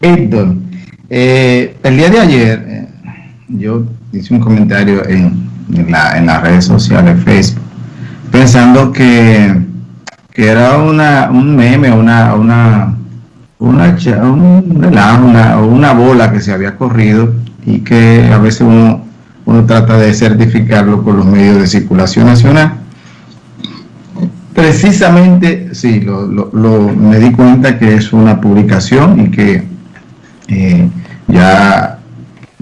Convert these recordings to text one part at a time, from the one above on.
Héctor, eh, el día de ayer eh, yo hice un comentario en, las redes sociales, Facebook, pensando que, era una, un meme, una, una, una, un una, una bola que se había corrido y que a veces uno, uno trata de certificarlo con los medios de circulación nacional. Precisamente, sí, lo, lo, me di cuenta que es una publicación y que eh, ya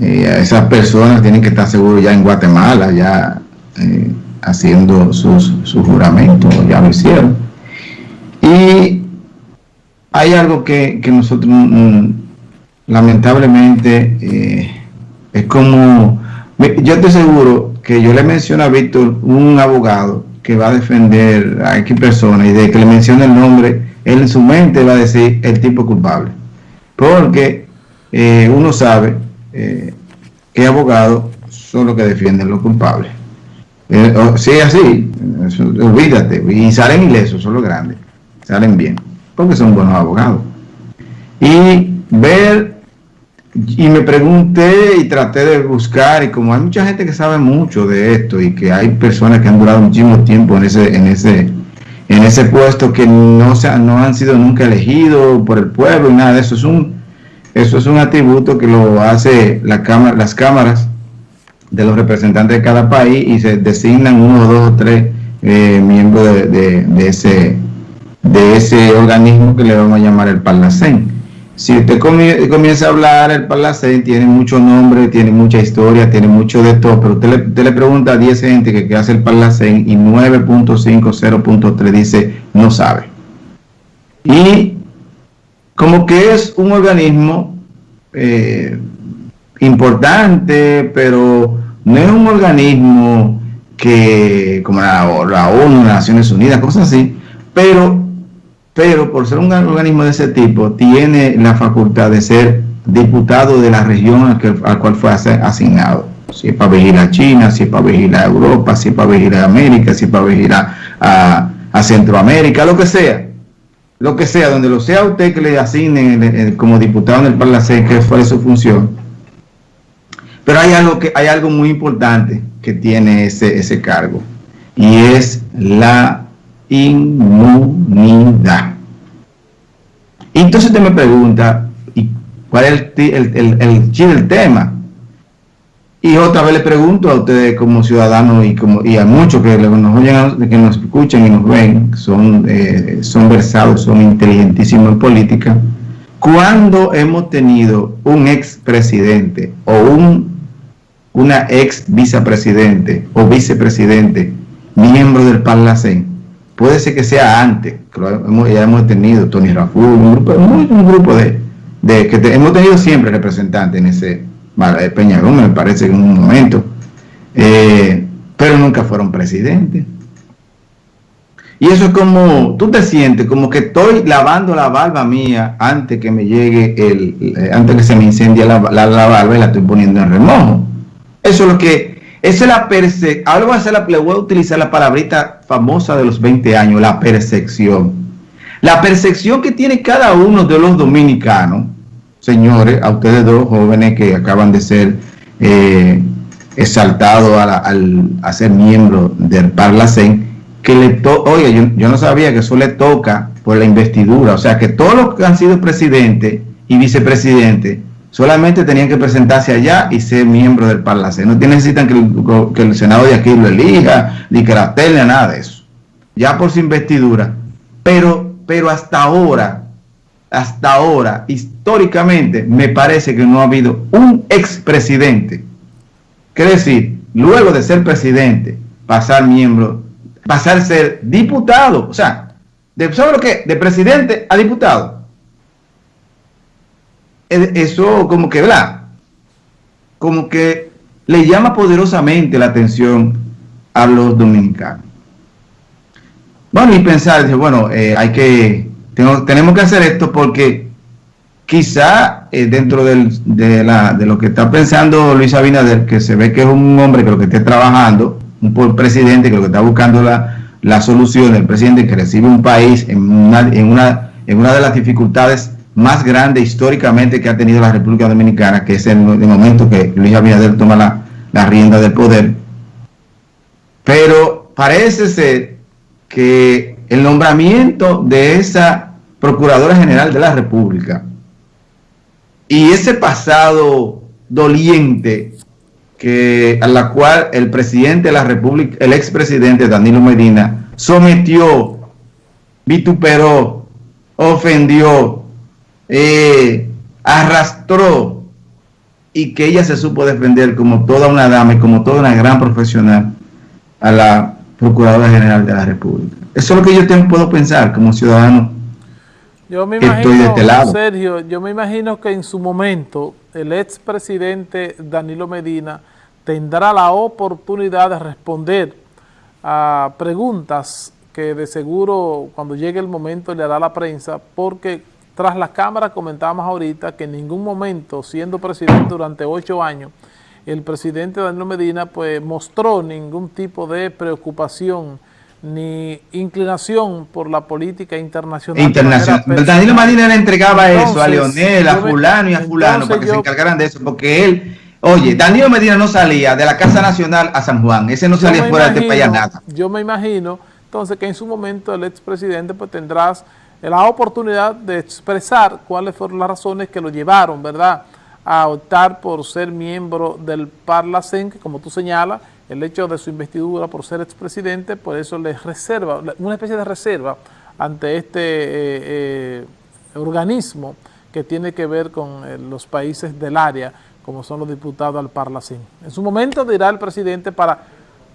eh, esas personas tienen que estar seguros ya en Guatemala, ya eh, haciendo sus, su juramento, ya lo hicieron. Y hay algo que, que nosotros mm, lamentablemente es como, yo estoy seguro que yo le menciono a Víctor un abogado que va a defender a X persona y de que le mencione el nombre, él en su mente va a decir el tipo culpable. Porque eh, uno sabe eh, que abogados son los que defienden los culpables. Eh, si es así, olvídate, y salen ilesos, son los grandes, salen bien, porque son buenos abogados. Y ver y me pregunté y traté de buscar y como hay mucha gente que sabe mucho de esto y que hay personas que han durado muchísimo tiempo en ese en ese en ese puesto que no se, no han sido nunca elegidos por el pueblo y nada de eso es un eso es un atributo que lo hace la cámara las cámaras de los representantes de cada país y se designan uno dos o tres eh, miembros de, ese de ese organismo que le vamos a llamar el Parlacén si usted comienza a hablar, el Palacén tiene mucho nombre, tiene mucha historia, tiene mucho de todo, pero usted le, pregunta a 10 gente que, hace el Palacén y 9.50.3 dice no sabe. Y como que es un organismo eh, importante, pero no es un organismo que, como la, ONU, las Naciones Unidas, cosas así, pero pero por ser un organismo de ese tipo, tiene la facultad de ser diputado de la región al, cual fue asignado. Si es para vigilar a China, si es para vigilar a Europa, si es para vigilar a América, si es para vigilar a, Centroamérica, lo que sea. Lo que sea, donde lo sea usted que le asignen como diputado en el Parlamento, que fue su función. Pero hay algo, que, hay algo muy importante que tiene ese, ese cargo y es la inmunidad. Entonces usted me pregunta, ¿y cuál es el, el, el, tema? Y otra vez le pregunto a ustedes como ciudadanos y como y a muchos que nos oyen, que nos escuchan y nos ven, son, eh, son versados, son inteligentísimos en política, ¿cuándo hemos tenido un expresidente o un, una ex vicepresidente o vicepresidente miembro del Parlacén puede ser que sea antes, que hemos, ya hemos tenido Tony Raful, un grupo, grupo de, que hemos tenido siempre representantes en ese eh, Peñarón, me parece en un momento, eh, pero nunca fueron presidentes. Y eso es como, tú te sientes como que estoy lavando la barba mía antes que me llegue el, eh, antes que se me incendie la, la, barba y la estoy poniendo en remojo. Eso es lo que esa es la percepción. Ahora voy a, hacer la, voy a utilizar la palabrita famosa de los 20 años, la percepción. La percepción que tiene cada uno de los dominicanos, señores, a ustedes dos jóvenes que acaban de ser eh, exaltados a, ser miembros del Parlacén, que le toca, oye, yo, no sabía que eso le toca por la investidura, o sea que todos los que han sido presidentes y vicepresidentes solamente tenían que presentarse allá y ser miembro del Parlacén. No necesitan que el, Senado de aquí lo elija, ni que la tele, nada de eso. Ya por su investidura. Pero, pero hasta ahora, hasta ahora, históricamente, me parece que no ha habido un expresidente. Quiere decir, luego de ser presidente, pasar miembro, pasar a ser diputado. O sea, de, ¿sabe lo que? De presidente a diputado eso como que, ¿verdad? Como que le llama poderosamente la atención a los dominicanos. Bueno, y pensar, bueno, eh, hay que, tenemos que hacer esto porque quizá eh, dentro de, de lo que está pensando Luis Abinader, que se ve que es un hombre que lo que esté trabajando, un presidente que lo que está buscando la, la solución, el presidente que recibe un país en una, en una, en una de las dificultades más grande históricamente que ha tenido la República Dominicana, que es el, momento que Luis Abinader toma la, la rienda del poder. Pero parece ser que el nombramiento de esa Procuradora General de la República y ese pasado doliente que a la cual el presidente de la República, el expresidente Danilo Medina, sometió, vituperó, ofendió, eh, arrastró y que ella se supo defender como toda una dama y como toda una gran profesional a la Procuradora General de la República. Eso es lo que yo puedo pensar como ciudadano yo me imagino, estoy de este lado. Sergio, yo me imagino que en su momento el expresidente Danilo Medina tendrá la oportunidad de responder a preguntas que de seguro cuando llegue el momento le hará la prensa, porque tras la cámara comentábamos ahorita que en ningún momento, siendo presidente durante ocho años, el presidente Danilo Medina pues mostró ningún tipo de preocupación ni inclinación por la política internacional. Internacional. Danilo Medina le entregaba eso a Leonel, a fulano y a fulano para que se encargaran de eso, porque él Oye, Danilo Medina no salía de la Casa Nacional a San Juan, ese no salía fuera de este país nada. Yo me imagino, entonces, que en su momento el expresidente pues tendrás la oportunidad de expresar cuáles fueron las razones que lo llevaron, ¿verdad?, a optar por ser miembro del Parlacén, que como tú señalas, el hecho de su investidura por ser expresidente, por eso le reserva, una especie de reserva ante este eh, eh, organismo que tiene que ver con eh, los países del área, como son los diputados al Parlacén. En su momento dirá el presidente para,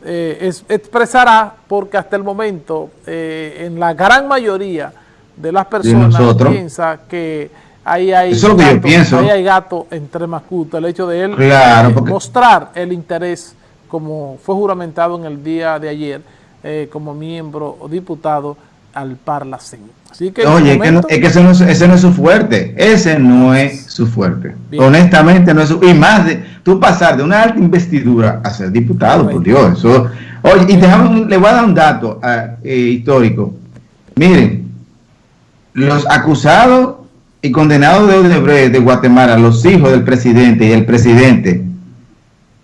eh, expresará, porque hasta el momento, eh, en la gran mayoría de las personas piensa que ahí hay, gato, ahí hay gato entre mascutas, el hecho de él eh, mostrar el interés, como fue juramentado en el día de ayer, como miembro o diputado al Parlacén. Así que Oye, es que ese no es su fuerte, ese no es su fuerte. Honestamente no es su, y más de, tú pasar de una alta investidura a ser diputado, por Dios, eso, oye, y dejamos, le voy a dar un dato eh, histórico. Miren, los acusados y condenados de Odebrecht de Guatemala, los hijos del presidente y el presidente,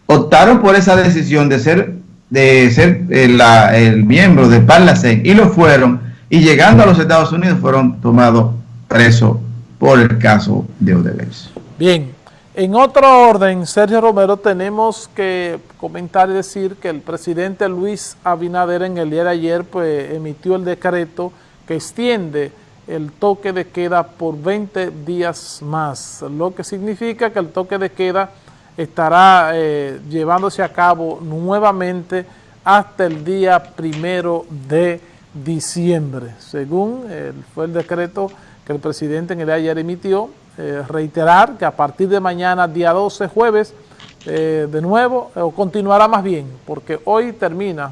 optaron por esa decisión de ser de ser el, eh, el miembro de Parlacén y lo fueron y llegando a los Estados Unidos fueron tomados presos por el caso de Odebrecht. Bien, en otro orden, Sergio Romero, tenemos que comentar y decir que el presidente Luis Abinader en el día de ayer pues, emitió el decreto que extiende el toque de queda por 20 días más, lo que significa que el toque de queda estará eh, llevándose a cabo nuevamente hasta el día primero de diciembre, según fue el decreto que el presidente en el día de ayer emitió, eh, reiterar que a partir de mañana, día 12, jueves, eh, de nuevo, o continuará más bien, porque hoy termina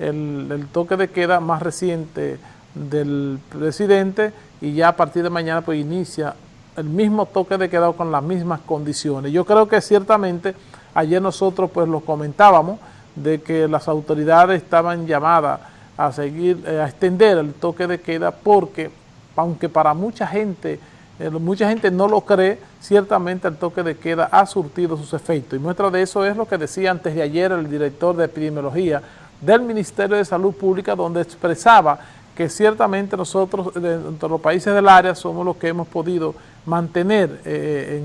el, toque de queda más reciente del presidente y ya a partir de mañana pues inicia el mismo toque de queda con las mismas condiciones. Yo creo que ciertamente ayer nosotros pues lo comentábamos de que las autoridades estaban llamadas a seguir, eh, a extender el toque de queda porque, aunque para mucha gente, eh, mucha gente no lo cree, ciertamente el toque de queda ha surtido sus efectos. Y muestra de eso es lo que decía antes de ayer el director de epidemiología del Ministerio de Salud Pública, donde expresaba que ciertamente nosotros, entre los países del área, somos los que hemos podido mantener eh,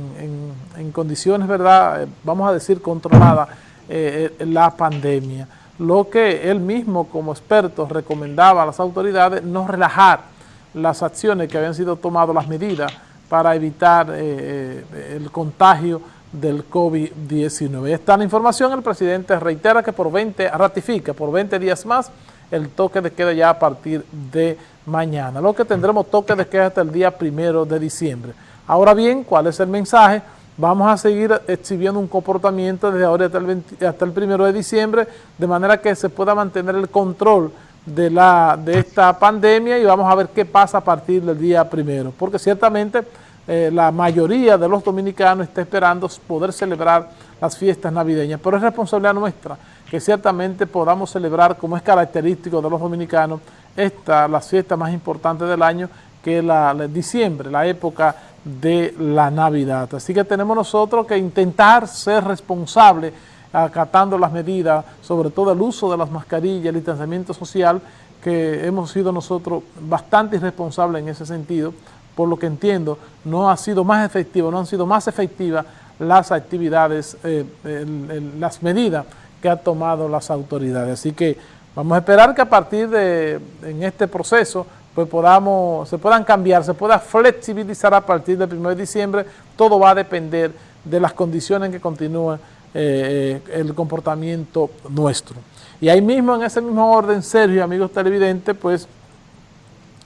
en, condiciones, ¿verdad?, vamos a decir, controlada la pandemia lo que él mismo como experto recomendaba a las autoridades no relajar las acciones que habían sido tomadas, las medidas para evitar eh, eh, el contagio del COVID-19. Esta información, el presidente reitera que por 20, ratifica por 20 días más el toque de queda ya a partir de mañana, lo que tendremos toque de queda hasta el día primero de diciembre. Ahora bien, ¿cuál es el mensaje? vamos a seguir exhibiendo un comportamiento desde ahora hasta el, primero de diciembre, de manera que se pueda mantener el control de, la, de esta pandemia y vamos a ver qué pasa a partir del día primero, porque ciertamente eh, la mayoría de los dominicanos está esperando poder celebrar las fiestas navideñas, pero es responsabilidad nuestra que ciertamente podamos celebrar, como es característico de los dominicanos, esta, las fiestas más importantes del año, que es la, la diciembre, la época de la Navidad. Así que tenemos nosotros que intentar ser responsables acatando las medidas, sobre todo el uso de las mascarillas, el distanciamiento social, que hemos sido nosotros bastante irresponsables en ese sentido, por lo que entiendo, no ha sido más efectivo, no han sido más efectivas las actividades, eh, las medidas que han tomado las autoridades. Así que vamos a esperar que a partir de en este proceso pues podamos, se puedan cambiar, se pueda flexibilizar a partir del 1 de diciembre, todo va a depender de las condiciones en que continúa eh, el comportamiento nuestro. Y ahí mismo, en ese mismo orden, Sergio, amigos televidentes, pues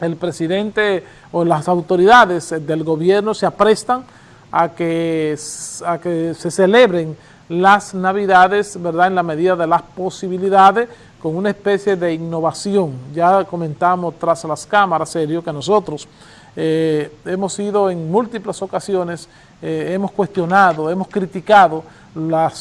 el presidente o las autoridades del gobierno se aprestan a que, a que se celebren las navidades, ¿verdad?, en la medida de las posibilidades, con una especie de innovación. Ya comentamos tras las cámaras, serio, que nosotros eh, hemos ido en múltiples ocasiones, eh, hemos cuestionado, hemos criticado la,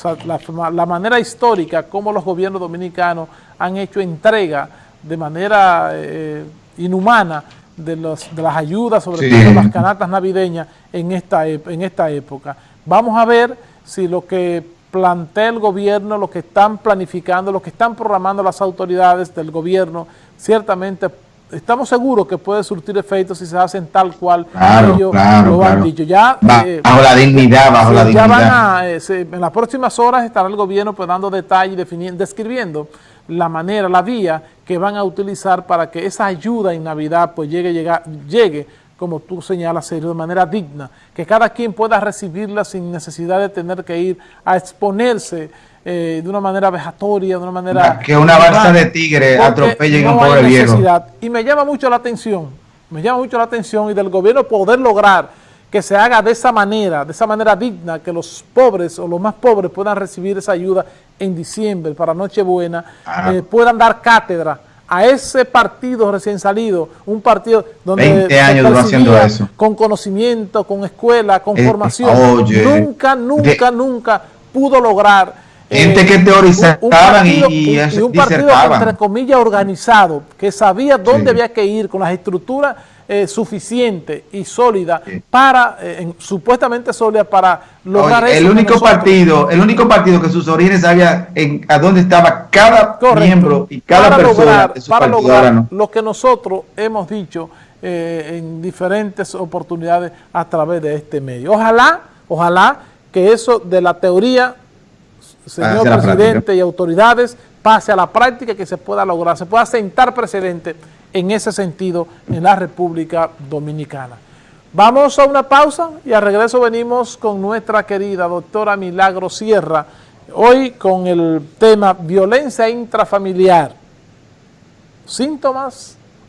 la, manera histórica como los gobiernos dominicanos han hecho entrega de manera eh, inhumana de, los, de las ayudas, sobre todo las canastas navideñas en esta, en esta época. Vamos a ver si lo que plantea el gobierno, lo que están planificando, lo que están programando las autoridades del gobierno, ciertamente estamos seguros que puede surtir efectos si se hacen tal cual ellos lo han dicho. Ya, eh, bajo la dignidad, bajo la ya Van a, eh, en las próximas horas estará el gobierno pues dando detalles, definiendo, describiendo la manera, la vía que van a utilizar para que esa ayuda en Navidad pues llegue, llegue, llegue como tú señalas, Sergio, de manera digna, que cada quien pueda recibirla sin necesidad de tener que ir a exponerse eh, de una manera vejatoria, de una manera... Que una balsa de tigre atropelle no un pobre viejo. Y me llama mucho la atención, me llama mucho la atención y del gobierno poder lograr que se haga de esa manera, de esa manera digna, que los pobres o los más pobres puedan recibir esa ayuda en diciembre para Nochebuena, ah. eh, puedan dar cátedra a ese partido recién salido, un partido donde 20 años haciendo eso. con conocimiento, con escuela, con eh, formación, nunca, nunca, nunca pudo lograr Gente que teorizaban y, y, un partido entre comillas organizado, que sabía dónde había que ir con las estructuras eh, suficientes y sólidas para, eh, supuestamente sólidas para lograr eso. El único partido, el único partido que sus orígenes sabía en, a dónde estaba cada miembro y cada persona para lograr lo que nosotros hemos dicho eh, en diferentes oportunidades a través de este medio. Ojalá, ojalá que eso de la teoría señor presidente y autoridades, pase a la práctica que se pueda lograr, se pueda sentar precedente en ese sentido en la República Dominicana. Vamos a una pausa y al regreso venimos con nuestra querida doctora Milagro Sierra, hoy con el tema violencia intrafamiliar, síntomas